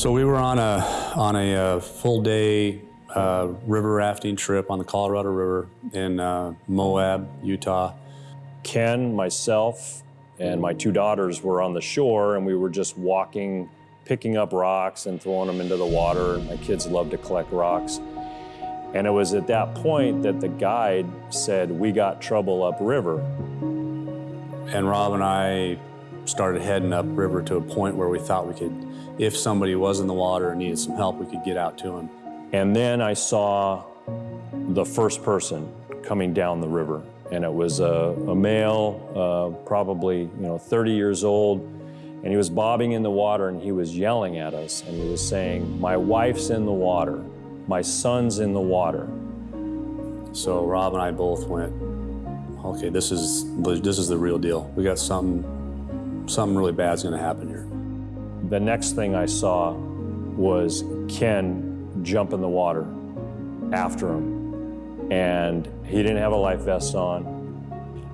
So we were on a on a uh, full day uh, river rafting trip on the Colorado River in uh, Moab, Utah. Ken, myself, and my two daughters were on the shore, and we were just walking, picking up rocks and throwing them into the water. My kids love to collect rocks. And it was at that point that the guide said, We got trouble upriver. And Rob and I started heading upriver to a point where we thought we could, if somebody was in the water and needed some help, we could get out to them. And then I saw the first person coming down the river. And it was a, a male, uh, probably you know 30 years old, and he was bobbing in the water and he was yelling at us and he was saying, "My wife's in the water, my son's in the water." So Rob and I both went, "Okay, this is this is the real deal. We got something something really bad's going to happen here." The next thing I saw was Ken jump in the water after him and he didn't have a life vest on.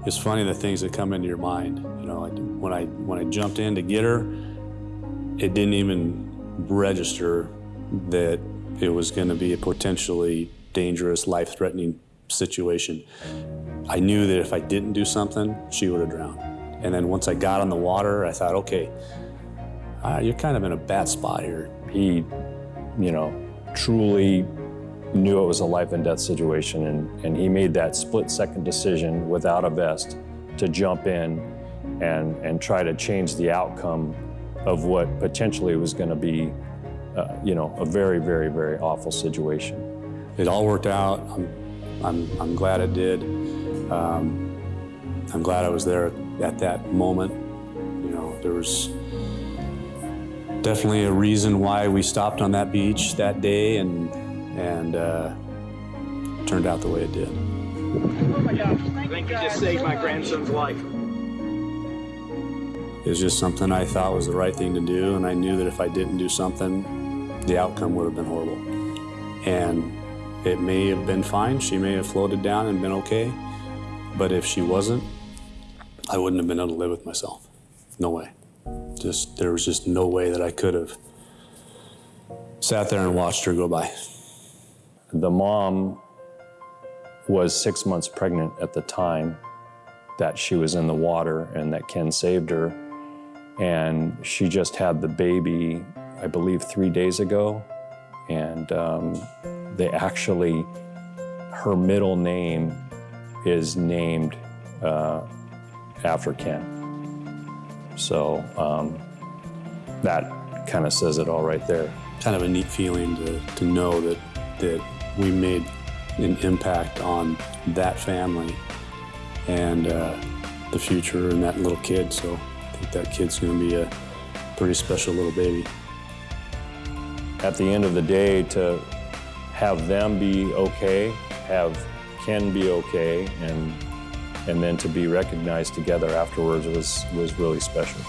It's funny the things that come into your mind. You know, when I when I jumped in to get her, it didn't even register that it was going to be a potentially dangerous, life-threatening situation. I knew that if I didn't do something, she would have drowned. And then once I got on the water, I thought, okay, uh, you're kind of in a bad spot here. He, you know, truly knew it was a life and death situation, and, and he made that split second decision without a vest to jump in and, and try to change the outcome of what potentially was going to be, uh, you know, a very, very, very awful situation. It all worked out. I'm, I'm, I'm glad it did. Um, I'm glad I was there at that moment. You know, there was definitely a reason why we stopped on that beach that day and and uh, turned out the way it did. Oh my gosh, thank, thank you, you just saved so my much. grandson's life. It was just something I thought was the right thing to do, and I knew that if I didn't do something, the outcome would have been horrible. And it may have been fine, she may have floated down and been okay, but if she wasn't, I wouldn't have been able to live with myself. No way. Just, there was just no way that I could have sat there and watched her go by. The mom was six months pregnant at the time that she was in the water and that Ken saved her. And she just had the baby, I believe, three days ago. And um, they actually, her middle name is named uh, after Ken. So um, that kind of says it all right there. Kind of a neat feeling to, to know that, that we made an impact on that family and uh, the future and that little kid. So I think that kid's going to be a pretty special little baby. At the end of the day, to have them be okay, have Ken be okay, and and then to be recognized together afterwards was was really special.